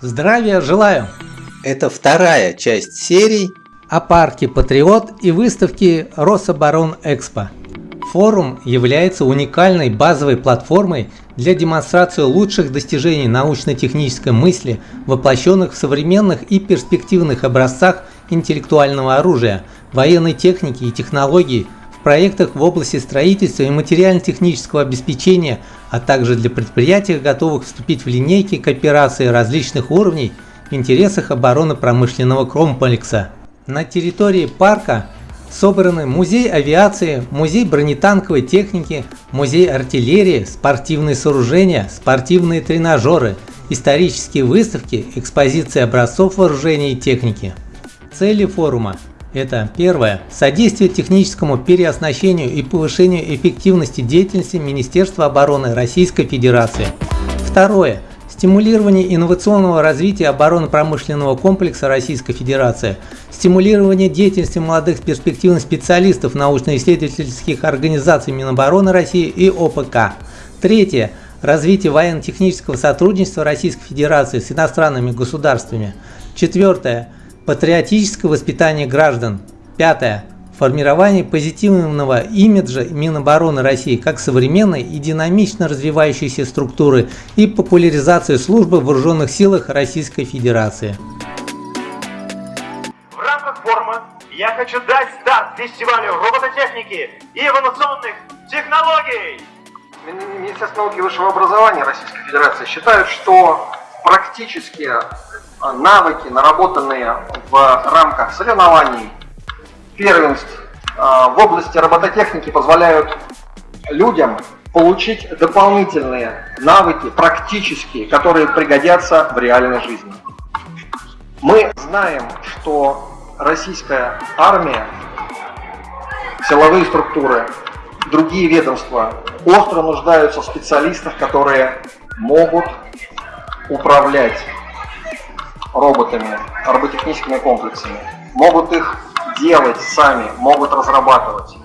Здравия желаю! Это вторая часть серий о парке Патриот и выставке Рособоронэкспо. Форум является уникальной базовой платформой для демонстрации лучших достижений научно-технической мысли, воплощенных в современных и перспективных образцах интеллектуального оружия, военной техники и технологий, в проектах в области строительства и материально-технического обеспечения, а также для предприятий, готовых вступить в линейки кооперации различных уровней в интересах оборонно-промышленного комплекса. На территории парка собраны музей авиации, музей бронетанковой техники, музей артиллерии, спортивные сооружения, спортивные тренажеры, исторические выставки, экспозиции образцов вооружения и техники. Цели форума это первое. Содействие техническому переоснащению и повышению эффективности деятельности Министерства обороны Российской Федерации. Второе. Стимулирование инновационного развития оборонно-промышленного комплекса Российской Федерации. Стимулирование деятельности молодых перспективных специалистов научно-исследовательских организаций Минобороны России и ОПК. Третье. Развитие военно-технического сотрудничества Российской Федерации с иностранными государствами. Четвертое Патриотическое воспитание граждан. Пятое. Формирование позитивного имиджа Минобороны России как современной и динамично развивающейся структуры и популяризация службы в вооруженных силах Российской Федерации. В рамках форума я хочу дать старт фестивалю робототехники и инновационных технологий. Министерство науки и высшего образования Российской Федерации считают, что практически навыки, наработанные в рамках соревнований, первенств а, в области робототехники позволяют людям получить дополнительные навыки практические, которые пригодятся в реальной жизни. Мы знаем, что российская армия, силовые структуры, другие ведомства остро нуждаются в специалистах, которые могут управлять роботами, роботехническими комплексами, могут их делать сами, могут разрабатывать.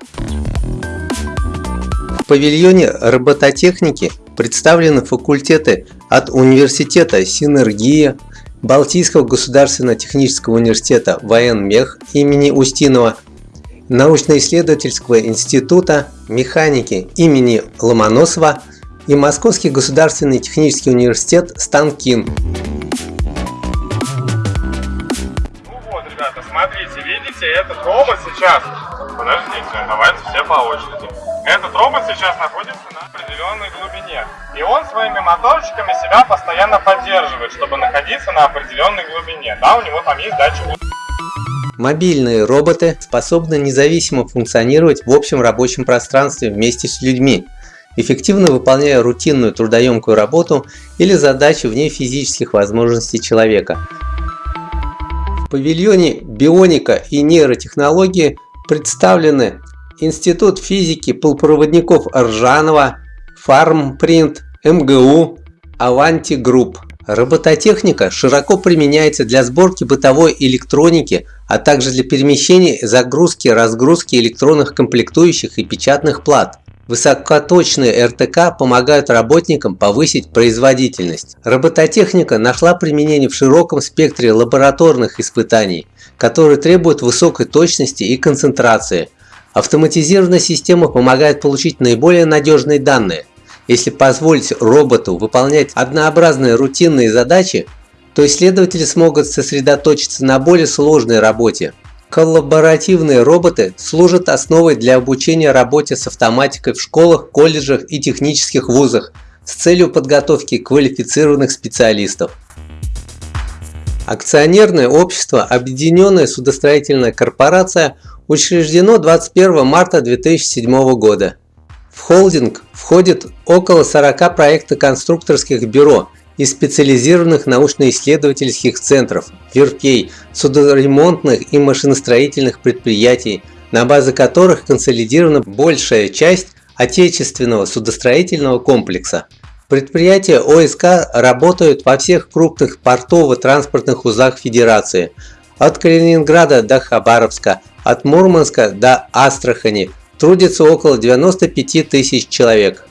В павильоне робототехники представлены факультеты от университета «Синергия», Балтийского государственного технического университета «Военмех» имени Устинова, научно-исследовательского института механики имени Ломоносова и Московский государственный технический университет «Станкин». Смотрите, этот робот сейчас... Подождите, давайте все по очереди. Этот робот сейчас находится на определенной глубине. И он своими моторчиками себя постоянно поддерживает, чтобы находиться на определенной глубине. Да, у него там есть датчик Мобильные роботы способны независимо функционировать в общем рабочем пространстве вместе с людьми, эффективно выполняя рутинную трудоемкую работу или задачи вне физических возможностей человека павильоне бионика и нейротехнологии представлены Институт физики полупроводников Ржанова, Фармпринт, МГУ, Аванти Групп. Робототехника широко применяется для сборки бытовой электроники, а также для перемещения, загрузки, разгрузки электронных комплектующих и печатных плат. Высокоточные РТК помогают работникам повысить производительность. Робототехника нашла применение в широком спектре лабораторных испытаний, которые требуют высокой точности и концентрации. Автоматизированная система помогает получить наиболее надежные данные. Если позволить роботу выполнять однообразные рутинные задачи, то исследователи смогут сосредоточиться на более сложной работе. Коллаборативные роботы служат основой для обучения работе с автоматикой в школах, колледжах и технических вузах с целью подготовки квалифицированных специалистов. Акционерное общество «Объединенная судостроительная корпорация» учреждено 21 марта 2007 года. В холдинг входит около 40 проектно-конструкторских бюро – и специализированных научно-исследовательских центров, верфей, судоремонтных и машиностроительных предприятий, на базе которых консолидирована большая часть отечественного судостроительного комплекса. Предприятия ОСК работают во всех крупных портово-транспортных узлах Федерации, от Калининграда до Хабаровска, от Мурманска до Астрахани, трудится около 95 тысяч человек.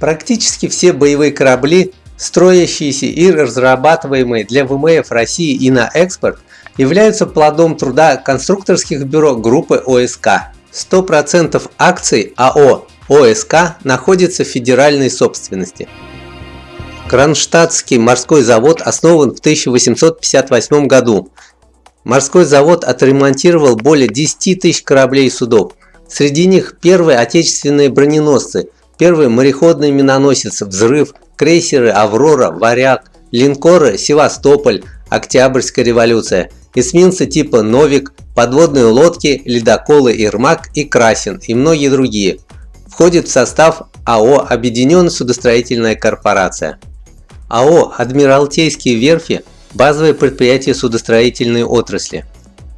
Практически все боевые корабли строящиеся и разрабатываемые для ВМФ России и на экспорт, являются плодом труда конструкторских бюро группы ОСК. 100% акций АО ОСК находится в федеральной собственности. Кронштадтский морской завод основан в 1858 году. Морской завод отремонтировал более 10 тысяч кораблей и судов. Среди них первые отечественные броненосцы, первый мореходный миноносец «Взрыв», крейсеры «Аврора», «Варяг», линкоры «Севастополь», «Октябрьская революция», эсминцы типа «Новик», подводные лодки, ледоколы «Ермак» и «Красин» и многие другие. Входит в состав АО «Объединенная судостроительная корпорация». АО «Адмиралтейские верфи» – базовое предприятие судостроительной отрасли.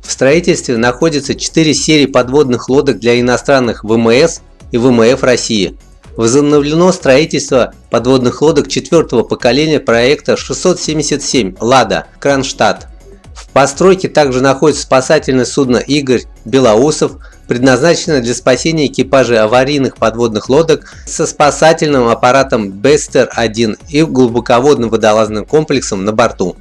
В строительстве находятся 4 серии подводных лодок для иностранных ВМС и ВМФ России – Возобновлено строительство подводных лодок четвертого поколения проекта 677 «Лада» Кронштадт. В постройке также находится спасательное судно «Игорь Белоусов», предназначенное для спасения экипажей аварийных подводных лодок со спасательным аппаратом Бестер-1 и глубоководным водолазным комплексом на борту.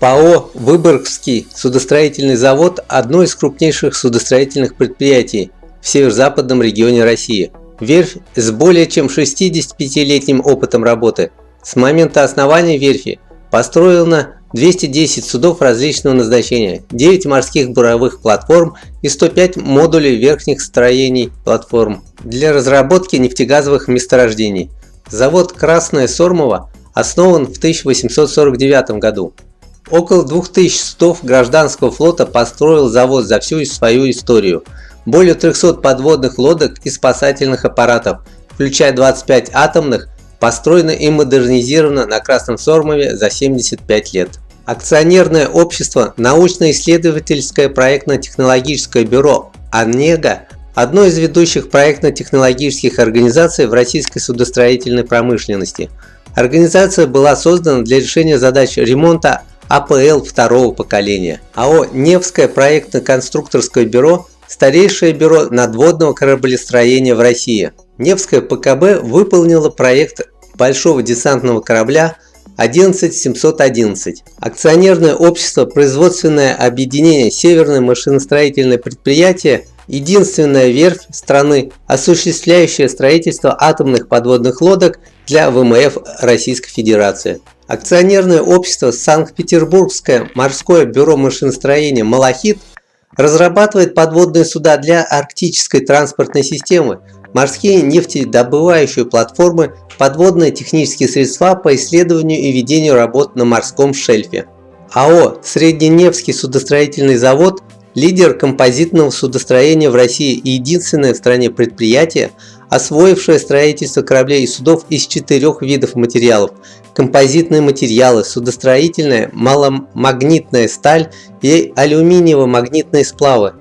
ПАО «Выборгский судостроительный завод» – одно из крупнейших судостроительных предприятий в северо-западном регионе России – Верфь с более чем 65-летним опытом работы. С момента основания верфи построено 210 судов различного назначения, 9 морских буровых платформ и 105 модулей верхних строений платформ для разработки нефтегазовых месторождений. Завод Красная Сормова основан в 1849 году. Около 2000 судов гражданского флота построил завод за всю свою историю – более 300 подводных лодок и спасательных аппаратов, включая 25 атомных, построено и модернизировано на Красном Сормове за 75 лет. Акционерное общество научно-исследовательское проектно-технологическое бюро «Онега» одно из ведущих проектно-технологических организаций в российской судостроительной промышленности. Организация была создана для решения задач ремонта АПЛ второго поколения. АО «Невское проектно-конструкторское бюро» старейшее бюро надводного кораблестроения в России. Невское ПКБ выполнило проект большого десантного корабля 11711. Акционерное общество «Производственное объединение Северное машиностроительное предприятие» единственная верфь страны, осуществляющая строительство атомных подводных лодок для ВМФ Российской Федерации. Акционерное общество Санкт-Петербургское морское бюро машиностроения «Малахит» разрабатывает подводные суда для арктической транспортной системы, морские нефтедобывающие платформы, подводные технические средства по исследованию и ведению работ на морском шельфе. АО «Средненевский судостроительный завод» – лидер композитного судостроения в России и единственное в стране предприятие, освоившее строительство кораблей и судов из четырех видов материалов композитные материалы, судостроительная, маломагнитная сталь и алюминиево-магнитные сплавы.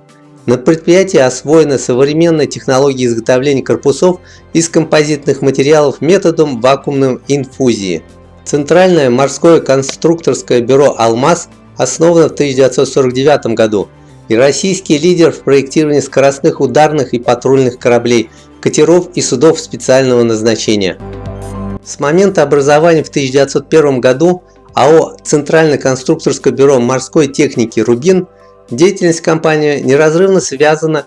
На предприятии освоены современные технологии изготовления корпусов из композитных материалов методом вакуумной инфузии. Центральное морское конструкторское бюро «Алмаз» основано в 1949 году и российский лидер в проектировании скоростных ударных и патрульных кораблей, катеров и судов специального назначения. С момента образования в 1901 году АО «Центральное конструкторское бюро морской техники «Рубин» деятельность компании неразрывно связана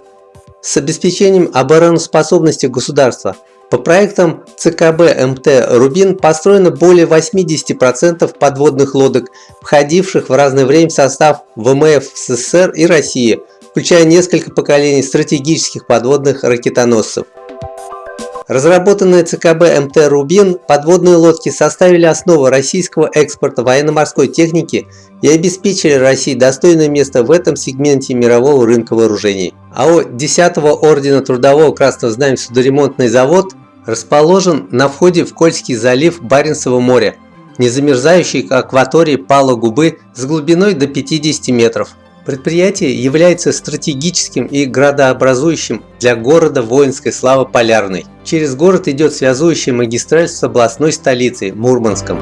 с обеспечением обороноспособности государства. По проектам ЦКБ МТ «Рубин» построено более 80% подводных лодок, входивших в разное время в состав ВМФ СССР и России, включая несколько поколений стратегических подводных ракетоносцев. Разработанные ЦКБ МТ «Рубин» подводные лодки составили основу российского экспорта военно-морской техники и обеспечили России достойное место в этом сегменте мирового рынка вооружений. АО 10-го Ордена Трудового Красного Знамени судоремонтный завод расположен на входе в Кольский залив Баренцева моря, незамерзающей акватории Пала Губы с глубиной до 50 метров. Предприятие является стратегическим и градообразующим для города воинской славы Полярной. Через город идет связующая магистраль с областной столицей Мурманском.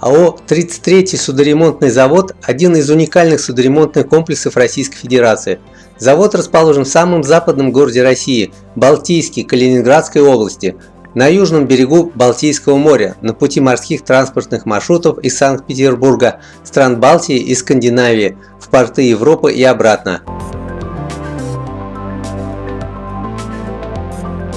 АО «33-й судоремонтный завод» – один из уникальных судоремонтных комплексов Российской Федерации. Завод расположен в самом западном городе России – Балтийске, Калининградской области. На южном берегу Балтийского моря на пути морских транспортных маршрутов из Санкт-Петербурга, стран Балтии и Скандинавии в порты Европы и обратно.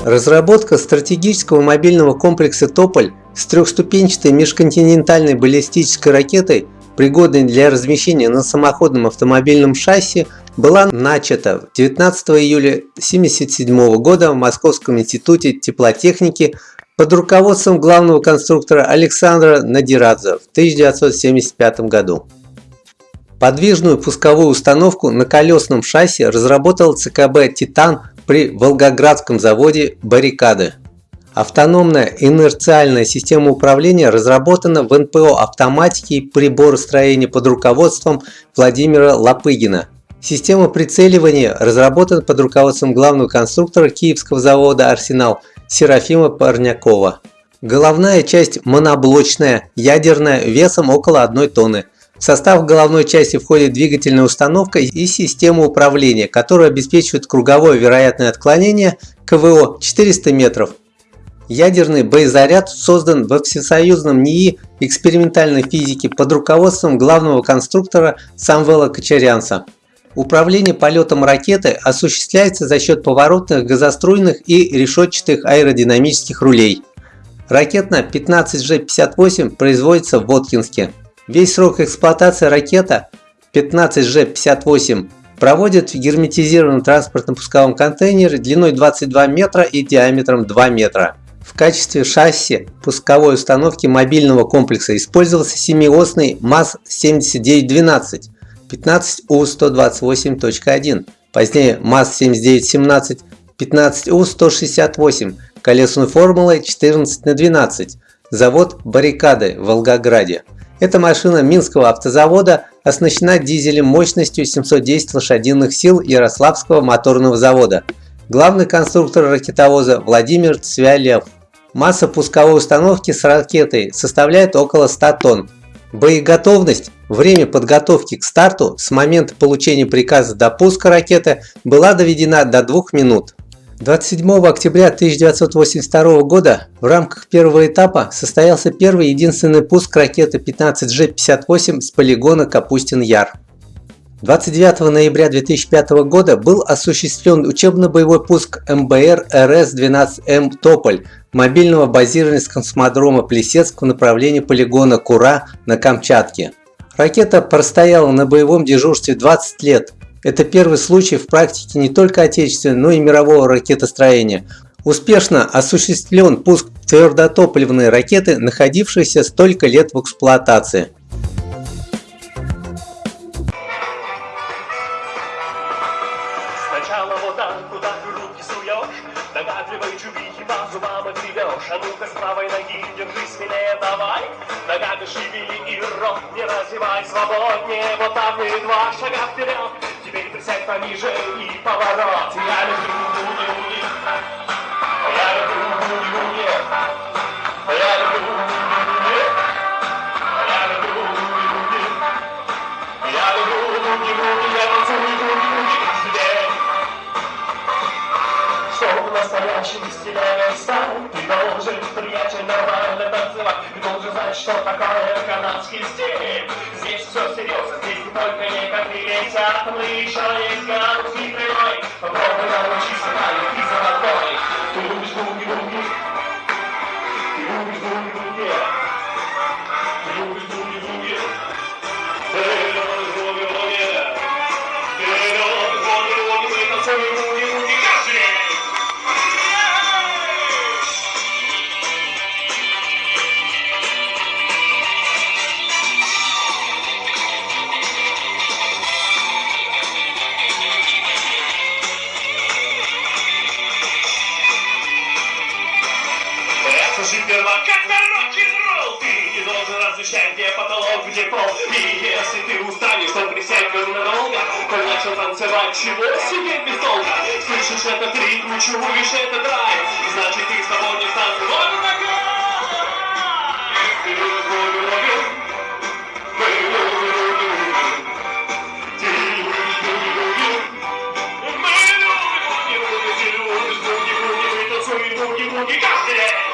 Разработка стратегического мобильного комплекса «Тополь» с трехступенчатой межконтинентальной баллистической ракетой, пригодной для размещения на самоходном автомобильном шасси, была начата 19 июля 1977 года в Московском институте теплотехники под руководством главного конструктора Александра Надирадзе в 1975 году. Подвижную пусковую установку на колесном шасси разработал ЦКБ «Титан» при Волгоградском заводе «Баррикады». Автономная инерциальная система управления разработана в НПО автоматики и приборостроения под руководством Владимира Лопыгина – Система прицеливания разработана под руководством главного конструктора киевского завода «Арсенал» Серафима Парнякова. Головная часть моноблочная, ядерная, весом около 1 тонны. В состав головной части входит двигательная установка и система управления, которая обеспечивает круговое вероятное отклонение КВО 400 метров. Ядерный боезаряд создан во всесоюзном НИИ экспериментальной физики под руководством главного конструктора Самвела Кочарянца. Управление полетом ракеты осуществляется за счет поворотных, газоструйных и решетчатых аэродинамических рулей. Ракетна 15G58 производится в Воткинске. Весь срок эксплуатации ракета 15G58 проводит в герметизированном транспортном пусковом контейнере длиной 22 метра и диаметром 2 метра. В качестве шасси пусковой установки мобильного комплекса использовался семиосный МАЗ-7912 15У128.1, позднее МАЗ-7917, 15У168, колесной формулой 14 на 12, завод «Баррикады» в Волгограде. Эта машина Минского автозавода оснащена дизелем мощностью 710 лошадиных сил Ярославского моторного завода. Главный конструктор ракетовоза Владимир Цвялев. Масса пусковой установки с ракетой составляет около 100 тонн. Боеготовность Время подготовки к старту с момента получения приказа до пуска ракеты была доведена до 2 минут. 27 октября 1982 года в рамках первого этапа состоялся первый единственный пуск ракеты 15G-58 с полигона Капустин-Яр. 29 ноября 2005 года был осуществлен учебно-боевой пуск МБР РС-12М «Тополь» мобильного базирования с космодрома Плесецк в направлении полигона Кура на Камчатке. Ракета простояла на боевом дежурстве 20 лет. Это первый случай в практике не только отечественного, но и мирового ракетостроения. Успешно осуществлен пуск твердотопливной ракеты, находившейся столько лет в эксплуатации. Шевели и рот не разевай свободнее, вот так и два шага вперед, теперь присядь пониже и поворот, я люблю буги-буги, я люблю буги-буги, я люблю буги-буги, я люблю буги-буги, я люблю буги-буги, я танцую буги-буги каждый день. Чтобы настоящий стиляный стать, Знать, что такое канадский стиль. Здесь все серьезно, здесь не только некоторые летят, мы еще есть канадский прямой. Попробуй научиться танец и золотой. Чего себе без толка Слышишь этот ритм, чуешь этот драйв Значит ты свободен в танце, вот и такой Ты